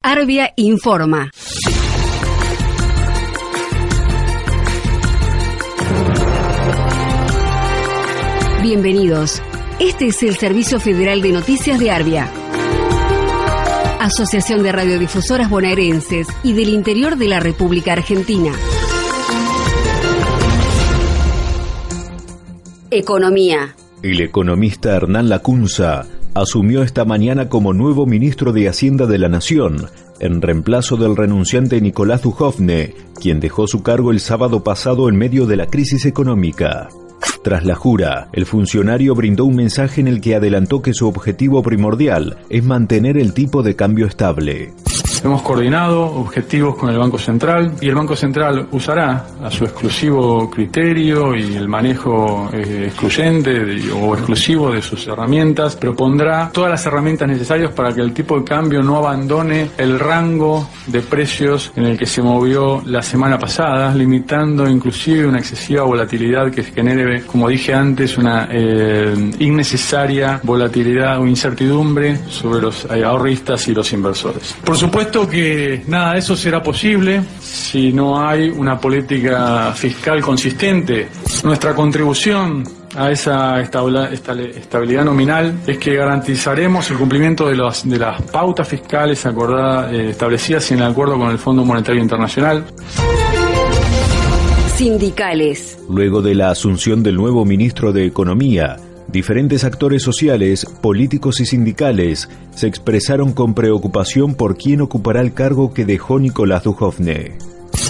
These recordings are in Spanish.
Arbia informa. Bienvenidos. Este es el Servicio Federal de Noticias de Arbia. Asociación de Radiodifusoras Bonaerenses y del Interior de la República Argentina. Economía. El economista Hernán Lacunza asumió esta mañana como nuevo ministro de Hacienda de la Nación, en reemplazo del renunciante Nicolás Dujovne, quien dejó su cargo el sábado pasado en medio de la crisis económica. Tras la jura, el funcionario brindó un mensaje en el que adelantó que su objetivo primordial es mantener el tipo de cambio estable. Hemos coordinado objetivos con el Banco Central y el Banco Central usará a su exclusivo criterio y el manejo eh, excluyente o exclusivo de sus herramientas, propondrá todas las herramientas necesarias para que el tipo de cambio no abandone el rango de precios en el que se movió la semana pasada, limitando inclusive una excesiva volatilidad que genere, como dije antes, una eh, innecesaria volatilidad o incertidumbre sobre los ahorristas y los inversores. Por supuesto, que nada de eso será posible si no hay una política fiscal consistente. Nuestra contribución a esa estabilidad nominal es que garantizaremos el cumplimiento de, de las pautas fiscales acordadas, eh, establecidas en el acuerdo con el Fondo Monetario Internacional. Sindicales. Luego de la asunción del nuevo ministro de Economía, Diferentes actores sociales, políticos y sindicales se expresaron con preocupación por quién ocupará el cargo que dejó Nicolás Dujovne.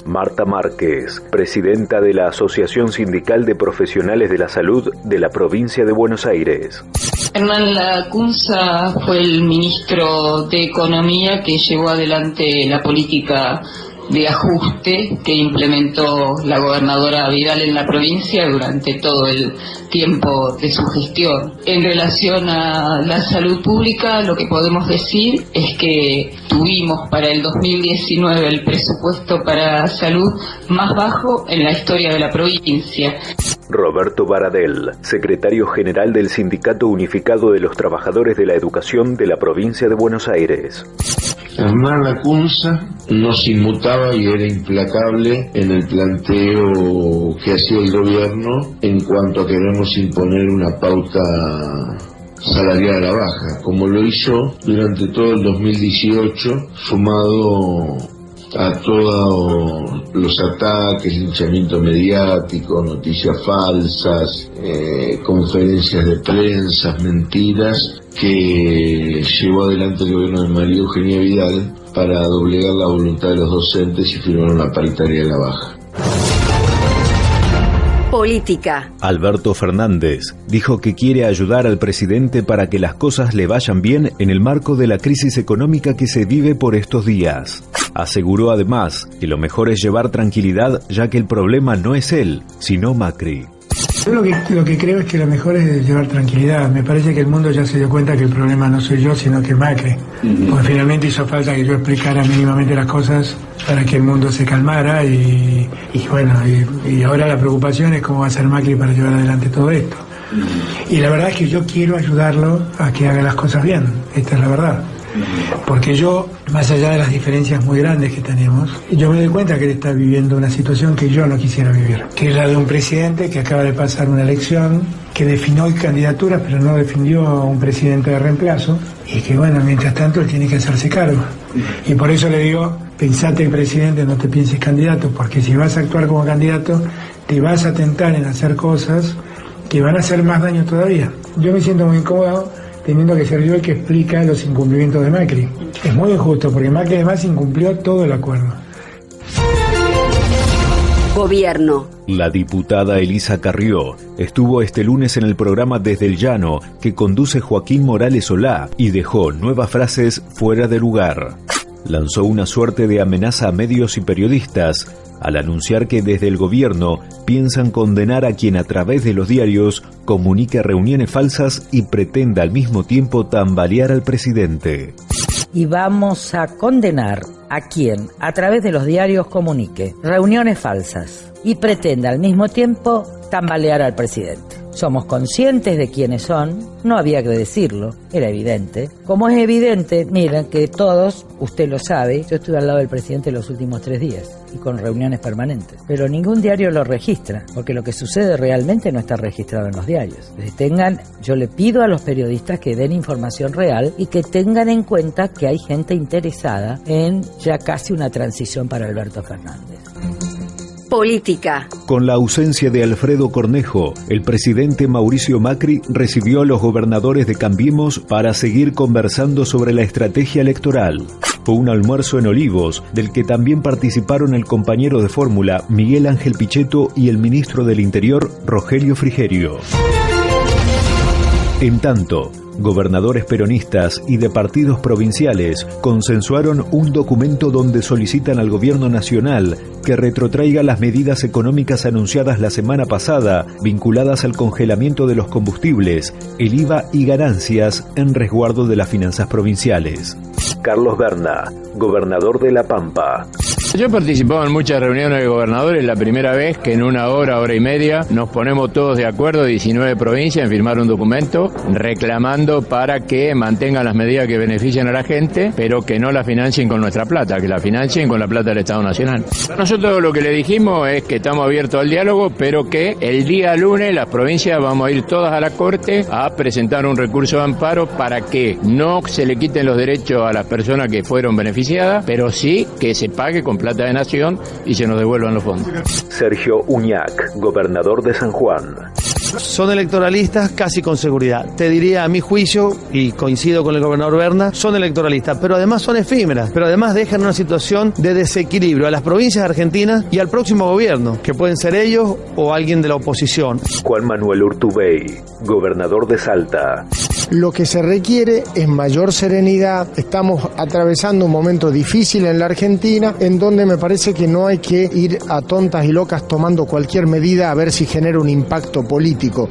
Marta Márquez, presidenta de la Asociación Sindical de Profesionales de la Salud de la provincia de Buenos Aires. Hernán Lacunza fue el ministro de Economía que llevó adelante la política de ajuste que implementó la gobernadora Vidal en la provincia durante todo el tiempo de su gestión. En relación a la salud pública, lo que podemos decir es que tuvimos para el 2019 el presupuesto para salud más bajo en la historia de la provincia. Roberto Baradel, secretario general del Sindicato Unificado de los Trabajadores de la Educación de la provincia de Buenos Aires. Hernán Lacunza no se inmutaba y era implacable en el planteo que hacía el gobierno en cuanto a queremos imponer una pauta salarial a la baja, como lo hizo durante todo el 2018, sumado a todos los ataques, linchamiento mediático, noticias falsas, eh, conferencias de prensa, mentiras, que llevó adelante el gobierno de María Eugenia Vidal para doblegar la voluntad de los docentes y firmar una paritaria de la baja. Política. Alberto Fernández dijo que quiere ayudar al presidente para que las cosas le vayan bien en el marco de la crisis económica que se vive por estos días. Aseguró además que lo mejor es llevar tranquilidad ya que el problema no es él, sino Macri. Yo lo que, lo que creo es que lo mejor es llevar tranquilidad. Me parece que el mundo ya se dio cuenta que el problema no soy yo, sino que Macri. Porque finalmente hizo falta que yo explicara mínimamente las cosas para que el mundo se calmara y, bueno, y, ahora la preocupación es cómo va a ser Macri para llevar adelante todo esto. Y la verdad es que yo quiero ayudarlo a que haga las cosas bien, esta es la verdad. Porque yo, más allá de las diferencias muy grandes que tenemos, yo me doy cuenta que él está viviendo una situación que yo no quisiera vivir, que es la de un presidente que acaba de pasar una elección, que definió candidaturas, pero no definió a un presidente de reemplazo, y que bueno, mientras tanto él tiene que hacerse cargo. Y por eso le digo, pensate presidente, no te pienses candidato, porque si vas a actuar como candidato, te vas a tentar en hacer cosas que van a hacer más daño todavía. Yo me siento muy incómodo teniendo que ser yo el que explica los incumplimientos de Macri. Es muy injusto porque Macri además incumplió todo el acuerdo. Gobierno. La diputada Elisa Carrió estuvo este lunes en el programa Desde el Llano que conduce Joaquín Morales Solá y dejó nuevas frases fuera de lugar. Lanzó una suerte de amenaza a medios y periodistas al anunciar que desde el gobierno piensan condenar a quien a través de los diarios comunique reuniones falsas y pretenda al mismo tiempo tambalear al presidente. Y vamos a condenar a quien a través de los diarios comunique reuniones falsas y pretenda al mismo tiempo tambalear al presidente. Somos conscientes de quiénes son, no había que decirlo, era evidente. Como es evidente, miren que todos, usted lo sabe, yo estuve al lado del presidente los últimos tres días y con reuniones permanentes, pero ningún diario lo registra, porque lo que sucede realmente no está registrado en los diarios. tengan, yo le pido a los periodistas que den información real y que tengan en cuenta que hay gente interesada en ya casi una transición para Alberto Fernández. Política. Con la ausencia de Alfredo Cornejo, el presidente Mauricio Macri recibió a los gobernadores de Cambiemos para seguir conversando sobre la estrategia electoral. Fue un almuerzo en Olivos, del que también participaron el compañero de fórmula Miguel Ángel Pichetto y el ministro del Interior Rogelio Frigerio. En tanto, gobernadores peronistas y de partidos provinciales consensuaron un documento donde solicitan al gobierno nacional que retrotraiga las medidas económicas anunciadas la semana pasada vinculadas al congelamiento de los combustibles, el IVA y ganancias en resguardo de las finanzas provinciales. Carlos Berna, gobernador de La Pampa. Yo he participado en muchas reuniones de gobernadores, la primera vez que en una hora, hora y media, nos ponemos todos de acuerdo, 19 provincias, en firmar un documento reclamando para que mantengan las medidas que benefician a la gente, pero que no la financien con nuestra plata, que la financien con la plata del Estado Nacional. Nosotros lo que le dijimos es que estamos abiertos al diálogo, pero que el día lunes las provincias vamos a ir todas a la Corte a presentar un recurso de amparo para que no se le quiten los derechos a las personas que fueron beneficiadas, pero sí que se pague con plata de nación y se nos devuelvan los fondos. Sergio Uñac, gobernador de San Juan. Son electoralistas casi con seguridad. Te diría, a mi juicio, y coincido con el gobernador Berna, son electoralistas, pero además son efímeras, pero además dejan una situación de desequilibrio a las provincias argentinas y al próximo gobierno, que pueden ser ellos o alguien de la oposición. Juan Manuel Urtubey, gobernador de Salta. Lo que se requiere es mayor serenidad. Estamos atravesando un momento difícil en la Argentina en donde me parece que no hay que ir a tontas y locas tomando cualquier medida a ver si genera un impacto político.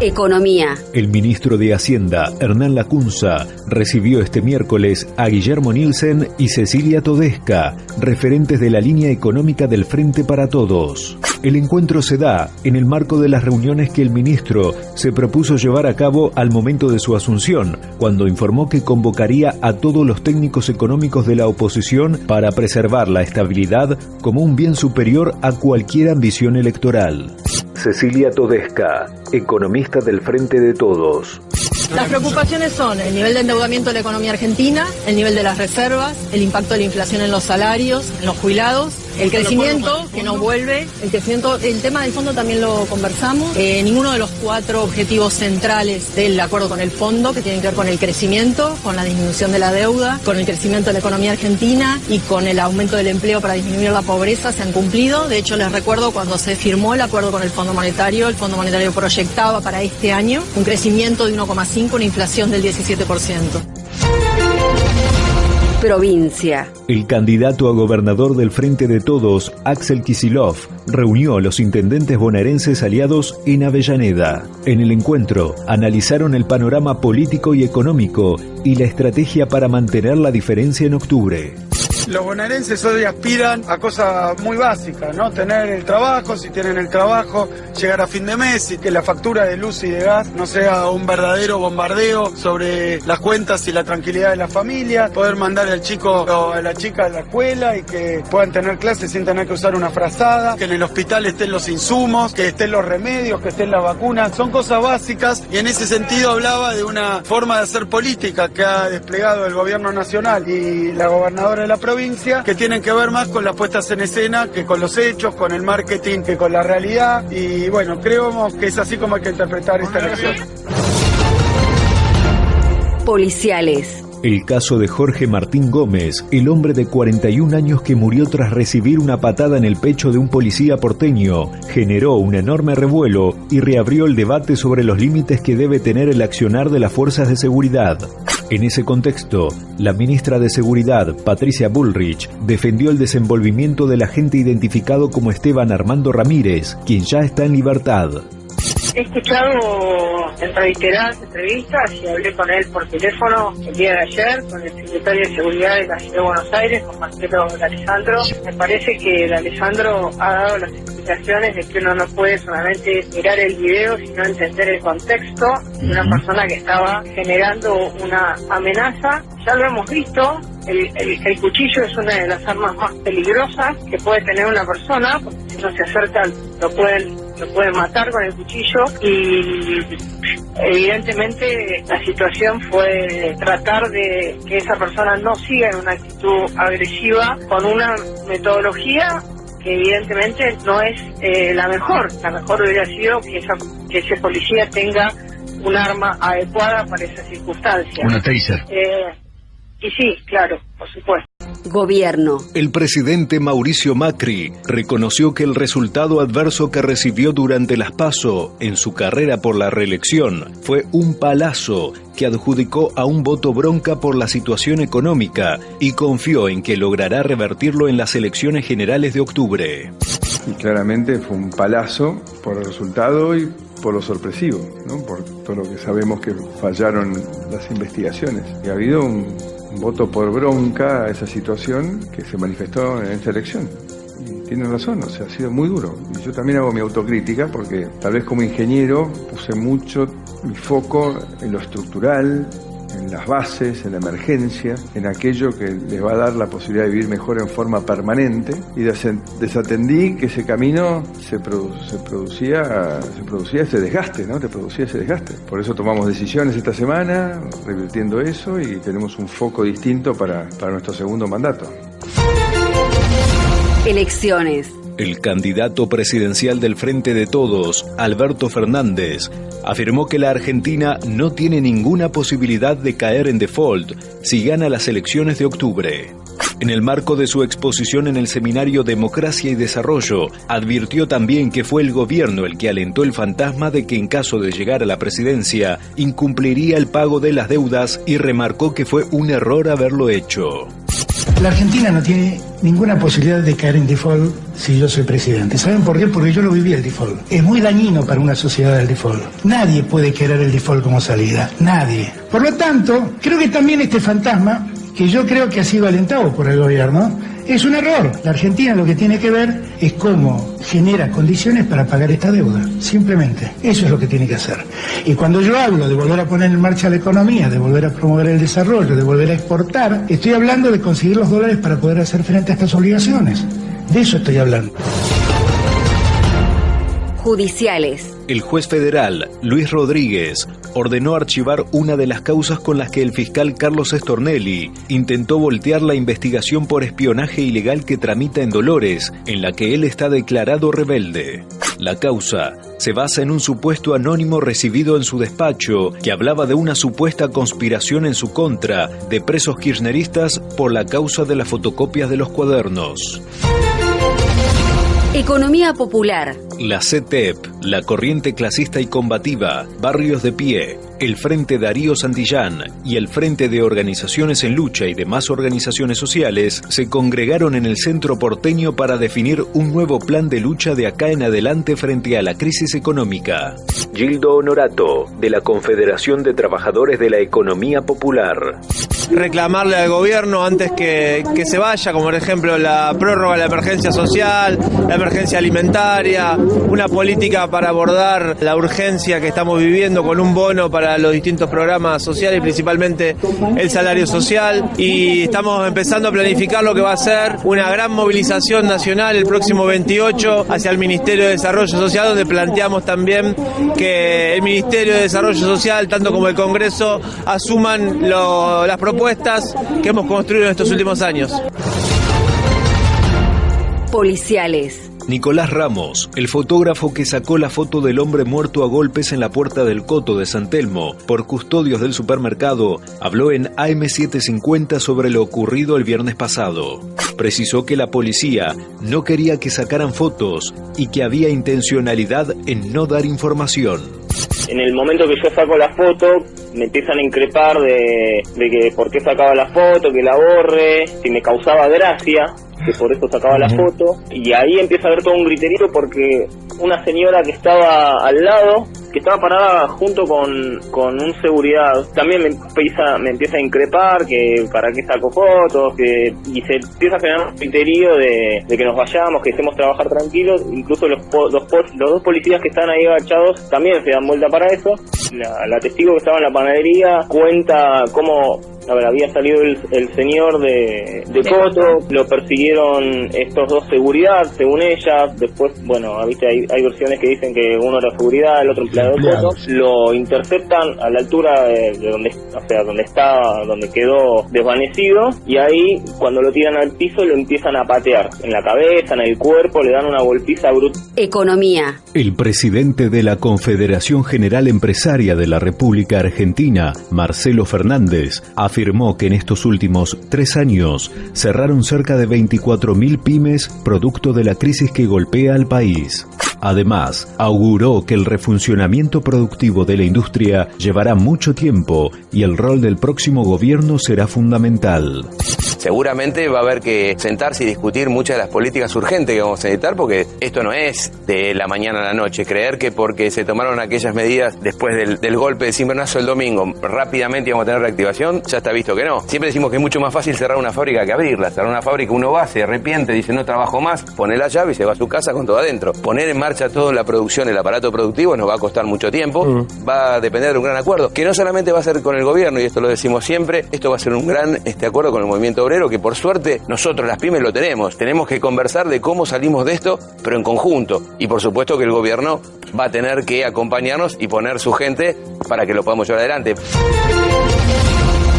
Economía. El ministro de Hacienda, Hernán Lacunza, recibió este miércoles a Guillermo Nielsen y Cecilia Todesca, referentes de la línea económica del Frente para Todos. El encuentro se da en el marco de las reuniones que el ministro se propuso llevar a cabo al momento de su asunción, cuando informó que convocaría a todos los técnicos económicos de la oposición para preservar la estabilidad como un bien superior a cualquier ambición electoral. Cecilia Todesca, economista del Frente de Todos. Las preocupaciones son el nivel de endeudamiento de la economía argentina, el nivel de las reservas, el impacto de la inflación en los salarios, en los jubilados, el crecimiento que no vuelve, el crecimiento, el tema del fondo también lo conversamos. Eh, ninguno de los cuatro objetivos centrales del acuerdo con el fondo, que tienen que ver con el crecimiento, con la disminución de la deuda, con el crecimiento de la economía argentina y con el aumento del empleo para disminuir la pobreza, se han cumplido. De hecho, les recuerdo cuando se firmó el acuerdo con el Fondo Monetario, el Fondo Monetario proyectaba para este año un crecimiento de 1,5, una inflación del 17% provincia. El candidato a gobernador del Frente de Todos, Axel Kisilov, reunió a los intendentes bonaerenses aliados en Avellaneda. En el encuentro, analizaron el panorama político y económico y la estrategia para mantener la diferencia en octubre los bonaerenses hoy aspiran a cosas muy básicas, ¿no? Tener el trabajo, si tienen el trabajo, llegar a fin de mes y que la factura de luz y de gas no sea un verdadero bombardeo sobre las cuentas y la tranquilidad de la familia, poder mandar al chico o a la chica a la escuela y que puedan tener clases sin tener que usar una frazada, que en el hospital estén los insumos, que estén los remedios, que estén las vacunas, son cosas básicas y en ese sentido hablaba de una forma de hacer política que ha desplegado el gobierno nacional y la gobernadora de la provincia que tienen que ver más con las puestas en escena que con los hechos, con el marketing, que con la realidad. Y bueno, creemos que es así como hay que interpretar esta elección. Policiales. El caso de Jorge Martín Gómez, el hombre de 41 años que murió tras recibir una patada en el pecho de un policía porteño, generó un enorme revuelo y reabrió el debate sobre los límites que debe tener el accionar de las fuerzas de seguridad. En ese contexto, la ministra de Seguridad, Patricia Bullrich, defendió el desenvolvimiento del agente identificado como Esteban Armando Ramírez, quien ya está en libertad. He escuchado en reiteradas entrevistas y hablé con él por teléfono el día de ayer con el secretario de Seguridad de la Ciudad de Buenos Aires, con Marcelo Alessandro. Me parece que el Alessandro ha dado las explicaciones de que uno no puede solamente mirar el video, sino entender el contexto de una persona que estaba generando una amenaza. Ya lo hemos visto, el, el, el, cuchillo es una de las armas más peligrosas que puede tener una persona, porque si no se acerca lo pueden, lo pueden matar con el cuchillo y evidentemente la situación fue tratar de que esa persona no siga en una actitud agresiva con una metodología que evidentemente no es eh, la mejor. La mejor hubiera sido que, esa, que ese policía tenga un arma adecuada para esa circunstancia. Una taser. Eh, y sí, claro, por supuesto. Gobierno. El presidente Mauricio Macri reconoció que el resultado adverso que recibió durante las PASO en su carrera por la reelección fue un palazo que adjudicó a un voto bronca por la situación económica y confió en que logrará revertirlo en las elecciones generales de octubre. Y claramente fue un palazo por el resultado y por lo sorpresivo, ¿no? por todo lo que sabemos que fallaron las investigaciones. Y ha habido un, un voto por bronca a esa situación que se manifestó en esta elección. Y tienen razón, o sea, ha sido muy duro. Y yo también hago mi autocrítica porque tal vez como ingeniero puse mucho mi foco en lo estructural, en las bases, en la emergencia, en aquello que les va a dar la posibilidad de vivir mejor en forma permanente y desatendí que ese camino se, produ se, producía, se producía ese desgaste, ¿no? Te producía ese desgaste. Por eso tomamos decisiones esta semana, revirtiendo eso y tenemos un foco distinto para, para nuestro segundo mandato. Elecciones. El candidato presidencial del Frente de Todos, Alberto Fernández, afirmó que la Argentina no tiene ninguna posibilidad de caer en default si gana las elecciones de octubre. En el marco de su exposición en el seminario Democracia y Desarrollo, advirtió también que fue el gobierno el que alentó el fantasma de que en caso de llegar a la presidencia, incumpliría el pago de las deudas y remarcó que fue un error haberlo hecho. La Argentina no tiene ninguna posibilidad de caer en default si yo soy presidente. ¿Saben por qué? Porque yo lo viví el default. Es muy dañino para una sociedad el default. Nadie puede querer el default como salida. Nadie. Por lo tanto, creo que también este fantasma, que yo creo que ha sido alentado por el gobierno, es un error. La Argentina lo que tiene que ver es cómo genera condiciones para pagar esta deuda. Simplemente. Eso es lo que tiene que hacer. Y cuando yo hablo de volver a poner en marcha la economía, de volver a promover el desarrollo, de volver a exportar, estoy hablando de conseguir los dólares para poder hacer frente a estas obligaciones. De eso estoy hablando. Judiciales. El juez federal, Luis Rodríguez, ordenó archivar una de las causas con las que el fiscal Carlos Estornelli intentó voltear la investigación por espionaje ilegal que tramita en Dolores, en la que él está declarado rebelde. La causa se basa en un supuesto anónimo recibido en su despacho que hablaba de una supuesta conspiración en su contra de presos kirchneristas por la causa de las fotocopias de los cuadernos. Economía popular. La CETEP, la Corriente Clasista y Combativa, Barrios de Pie, el Frente Darío Santillán y el Frente de Organizaciones en Lucha y demás organizaciones sociales se congregaron en el centro porteño para definir un nuevo plan de lucha de acá en adelante frente a la crisis económica. Gildo Honorato, de la Confederación de Trabajadores de la Economía Popular. Reclamarle al gobierno antes que, que se vaya, como por ejemplo la prórroga de la emergencia social, la emergencia alimentaria, una política para abordar la urgencia que estamos viviendo con un bono para los distintos programas sociales, principalmente el salario social. Y estamos empezando a planificar lo que va a ser una gran movilización nacional el próximo 28 hacia el Ministerio de Desarrollo Social, donde planteamos también que el Ministerio de Desarrollo Social, tanto como el Congreso, asuman lo, las propuestas que hemos construido en estos últimos años. Policiales. Nicolás Ramos, el fotógrafo que sacó la foto del hombre muerto a golpes en la puerta del Coto de San Telmo por custodios del supermercado, habló en AM750 sobre lo ocurrido el viernes pasado. Precisó que la policía no quería que sacaran fotos y que había intencionalidad en no dar información. En el momento que yo saco la foto, me empiezan a increpar de, de que por qué sacaba la foto, que la borre, si me causaba gracia que por eso sacaba la foto, y ahí empieza a haber todo un griterío porque una señora que estaba al lado que estaba parada junto con, con un seguridad. También me empieza, me empieza a increpar que para qué saco fotos, que y se empieza a generar un criterio de, que nos vayamos, que estemos trabajar tranquilos. Incluso los, los, los dos policías que están ahí agachados también se dan vuelta para eso. La testigo que estaba en la panadería cuenta cómo a ver, había salido el, señor de, de Coto, lo persiguieron estos dos seguridad, según ella. Después, bueno, ¿viste? Hay, hay versiones que dicen que uno era seguridad, el otro empleado de Coto. Lo interceptan a la altura de, donde, o sea, donde estaba, donde quedó desvanecido. Y ahí, cuando lo tiran al piso, lo empiezan a patear en la cabeza, en el cuerpo, le dan una golpiza brutal. Economía. El presidente de la Confederación General Empresaria de la República Argentina, Marcelo Fernández, afirmó que en estos últimos tres años cerraron cerca de 24.000 pymes producto de la crisis que golpea al país. Además, auguró que el refuncionamiento productivo de la industria llevará mucho tiempo y el rol del próximo gobierno será fundamental seguramente va a haber que sentarse y discutir muchas de las políticas urgentes que vamos a necesitar, porque esto no es de la mañana a la noche. Creer que porque se tomaron aquellas medidas después del, golpe de cimbronazo el domingo, rápidamente íbamos a tener reactivación, ya está visto que no. Siempre decimos que es mucho más fácil cerrar una fábrica que abrirla. Cerrar una fábrica, uno va, se arrepiente, dice no trabajo más, pone la llave y se va a su casa con todo adentro. Poner en marcha toda la producción, el aparato productivo, nos va a costar mucho tiempo, mm. va a depender de un gran acuerdo, que no solamente va a ser con el gobierno, y esto lo decimos siempre, esto va a ser un gran este acuerdo con el movimiento obrero que por suerte nosotros las pymes lo tenemos. Tenemos que conversar de cómo salimos de esto, pero en conjunto. Y por supuesto que el gobierno va a tener que acompañarnos y poner su gente para que lo podamos llevar adelante.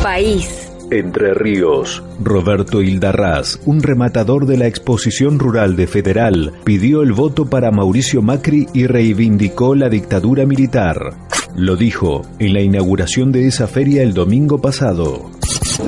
País. Entre Ríos, Roberto Hildarraz, un rematador de la exposición rural de Federal, pidió el voto para Mauricio Macri y reivindicó la dictadura militar. Lo dijo en la inauguración de esa feria el domingo pasado.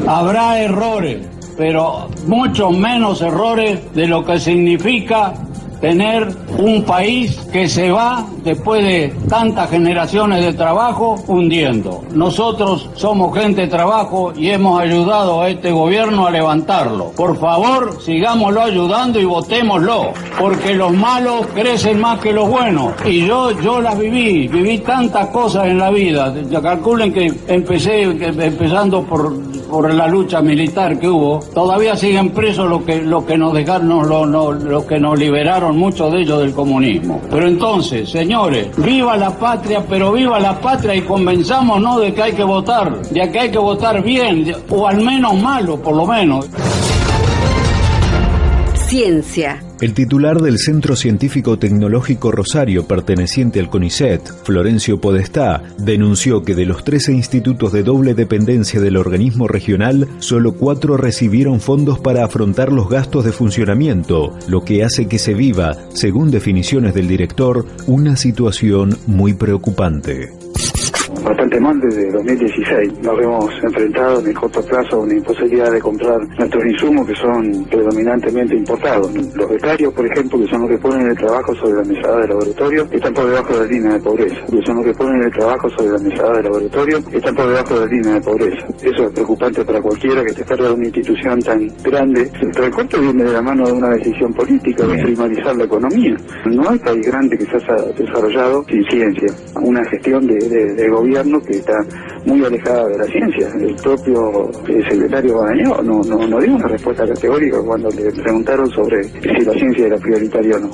Habrá errores, pero mucho menos errores de lo que significa tener un país que se va después de tantas generaciones de trabajo hundiendo. Nosotros somos gente de trabajo y hemos ayudado a este gobierno a levantarlo. Por favor, sigámoslo ayudando y votémoslo, porque los malos crecen más que los buenos. Y yo, yo las viví, viví tantas cosas en la vida. Calculen que empecé empezando por por la lucha militar que hubo, todavía siguen presos los que, lo que nos dejaron, los que nos liberaron, muchos de ellos del comunismo. Pero entonces, señores, viva la patria, pero viva la patria y convenzámonos de que hay que votar, de que hay que votar bien, o al menos malo, por lo menos. Ciencia. El titular del Centro Científico Tecnológico Rosario, perteneciente al CONICET, Florencio Podestá, denunció que de los 13 institutos de doble dependencia del organismo regional, solo cuatro recibieron fondos para afrontar los gastos de funcionamiento, lo que hace que se viva, según definiciones del director, una situación muy preocupante bastante mal desde 2016. Nos hemos enfrentado en el corto plazo a una imposibilidad de comprar nuestros insumos que son predominantemente importados. Los becarios, por ejemplo, que son los que ponen el trabajo sobre la mesada de laboratorio, están por debajo de la línea de pobreza. Que son los que ponen el trabajo sobre la mesada de laboratorio, están por debajo de la línea de pobreza. Eso es preocupante para cualquiera que esté cerca de una institución tan grande. El recorte viene de la mano de una decisión política de primarizar la economía. No hay país grande que se haya desarrollado sin ciencia. Una gestión de, de gobierno que está muy alejada de la ciencia. El propio secretario Badaño no, no, no dio una respuesta categórica cuando le preguntaron sobre si la ciencia era prioritaria o no.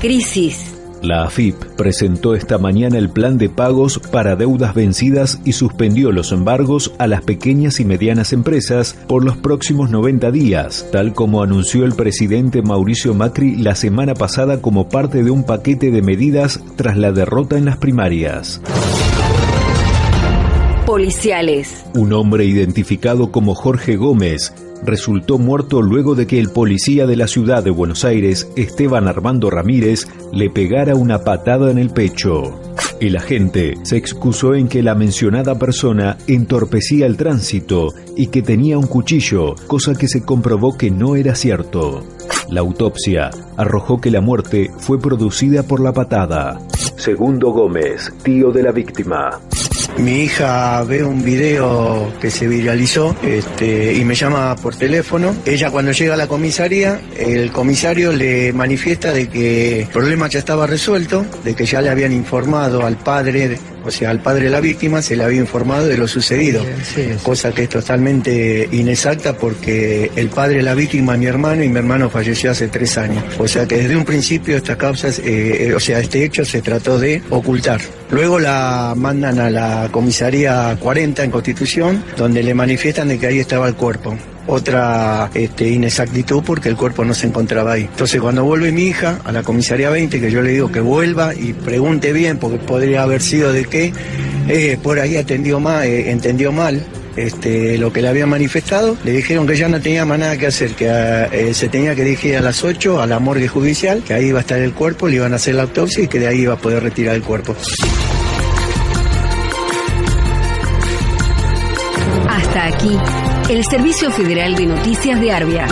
Crisis. La AFIP presentó esta mañana el plan de pagos para deudas vencidas y suspendió los embargos a las pequeñas y medianas empresas por los próximos 90 días, tal como anunció el presidente Mauricio Macri la semana pasada como parte de un paquete de medidas tras la derrota en las primarias policiales. Un hombre identificado como Jorge Gómez resultó muerto luego de que el policía de la ciudad de Buenos Aires, Esteban Armando Ramírez, le pegara una patada en el pecho. El agente se excusó en que la mencionada persona entorpecía el tránsito y que tenía un cuchillo, cosa que se comprobó que no era cierto. La autopsia arrojó que la muerte fue producida por la patada. Segundo Gómez, tío de la víctima. Mi hija ve un video que se viralizó este, y me llama por teléfono. Ella cuando llega a la comisaría, el comisario le manifiesta de que el problema ya estaba resuelto, de que ya le habían informado al padre o sea, al padre de la víctima se le había informado de lo sucedido, cosa que es totalmente inexacta porque el padre de la víctima es mi hermano y mi hermano falleció hace tres años. O sea que desde un principio estas causas, eh, eh, o sea, este hecho se trató de ocultar. Luego la mandan a la comisaría 40 en Constitución, donde le manifiestan de que ahí estaba el cuerpo otra este, inexactitud porque el cuerpo no se encontraba ahí. Entonces cuando vuelve mi hija a la comisaría 20, que yo le digo que vuelva y pregunte bien, porque podría haber sido de qué, eh, por ahí atendió mal, eh, entendió mal. Este, lo que le había manifestado, le dijeron que ya no tenía más nada que hacer, que eh, se tenía que dirigir a las 8 a la morgue judicial, que ahí iba a estar el cuerpo, le iban a hacer la autopsia y que de ahí iba a poder retirar el cuerpo. Hasta aquí el Servicio Federal de Noticias de Arbia.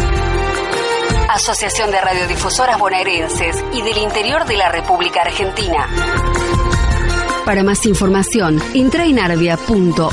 Asociación de Radiodifusoras Bonaerenses y del Interior de la República Argentina. Para más información, entra en arbia.org.ar.